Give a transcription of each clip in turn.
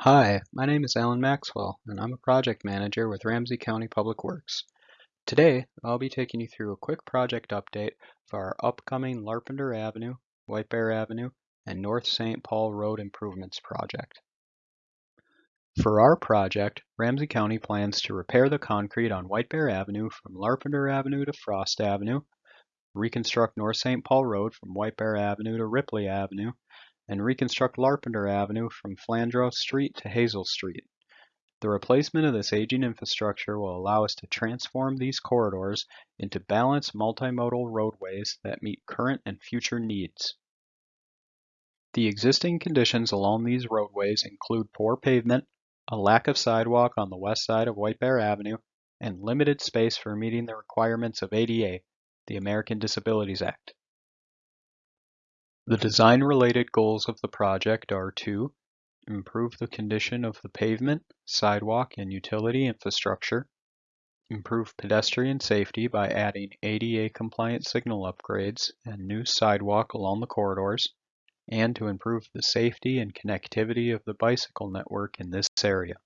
Hi, my name is Alan Maxwell, and I'm a project manager with Ramsey County Public Works. Today, I'll be taking you through a quick project update for our upcoming Larpenteur Avenue, White Bear Avenue, and North St. Paul Road Improvements project. For our project, Ramsey County plans to repair the concrete on White Bear Avenue from Larpenteur Avenue to Frost Avenue, reconstruct North St. Paul Road from White Bear Avenue to Ripley Avenue, and reconstruct Larpenteur Avenue from Flandreau Street to Hazel Street. The replacement of this aging infrastructure will allow us to transform these corridors into balanced multimodal roadways that meet current and future needs. The existing conditions along these roadways include poor pavement, a lack of sidewalk on the west side of White Bear Avenue, and limited space for meeting the requirements of ADA, the American Disabilities Act. The design-related goals of the project are to improve the condition of the pavement, sidewalk, and utility infrastructure, improve pedestrian safety by adding ADA-compliant signal upgrades and new sidewalk along the corridors, and to improve the safety and connectivity of the bicycle network in this area.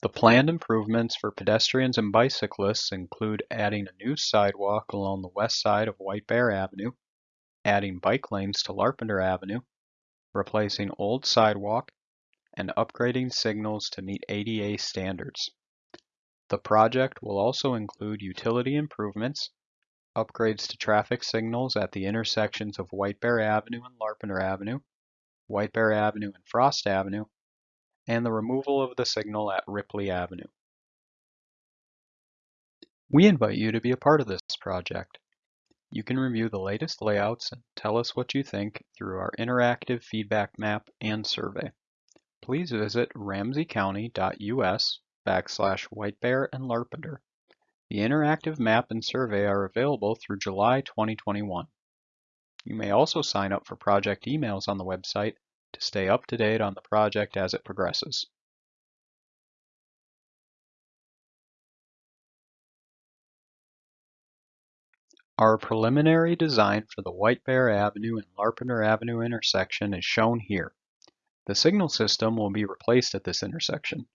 The planned improvements for pedestrians and bicyclists include adding a new sidewalk along the west side of White Bear Avenue, adding bike lanes to Larpenteur Avenue, replacing old sidewalk, and upgrading signals to meet ADA standards. The project will also include utility improvements, upgrades to traffic signals at the intersections of White Bear Avenue and Larpenteur Avenue, White Bear Avenue and Frost Avenue, and the removal of the signal at Ripley Avenue. We invite you to be a part of this project. You can review the latest layouts and tell us what you think through our interactive feedback map and survey. Please visit ramseycounty.us backslash whitebear and larpenteur. The interactive map and survey are available through July 2021. You may also sign up for project emails on the website to stay up to date on the project as it progresses. Our preliminary design for the White Bear Avenue and Larpenteur Avenue intersection is shown here. The signal system will be replaced at this intersection.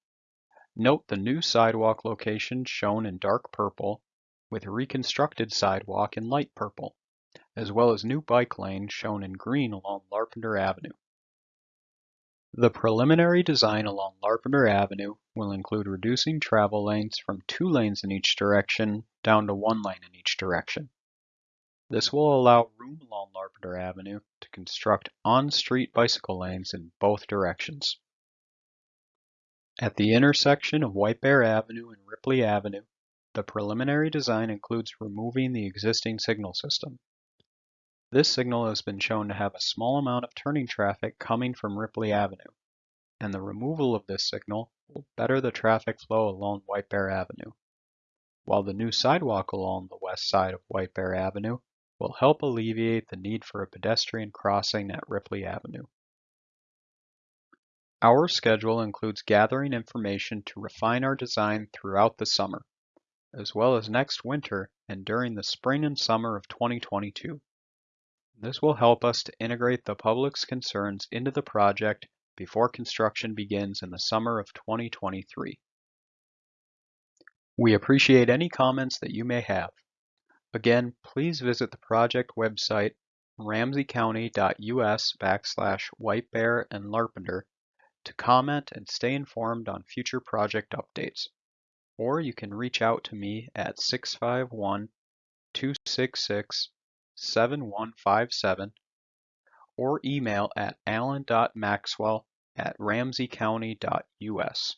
Note the new sidewalk location shown in dark purple with reconstructed sidewalk in light purple, as well as new bike lane shown in green along Larpenteur Avenue. The preliminary design along Larpenteur Avenue will include reducing travel lanes from two lanes in each direction down to one lane in each direction. This will allow room along Larpenteur Avenue to construct on-street bicycle lanes in both directions. At the intersection of White Bear Avenue and Ripley Avenue, the preliminary design includes removing the existing signal system. This signal has been shown to have a small amount of turning traffic coming from Ripley Avenue, and the removal of this signal will better the traffic flow along White Bear Avenue, while the new sidewalk along the west side of White Bear Avenue will help alleviate the need for a pedestrian crossing at Ripley Avenue. Our schedule includes gathering information to refine our design throughout the summer, as well as next winter and during the spring and summer of 2022. This will help us to integrate the public's concerns into the project before construction begins in the summer of 2023. We appreciate any comments that you may have. Again, please visit the project website ramseycounty.us backslash whitebear and larpenteur to comment and stay informed on future project updates. Or you can reach out to me at 651 266 7157 or email at alan.maxwell at ramseycounty.us.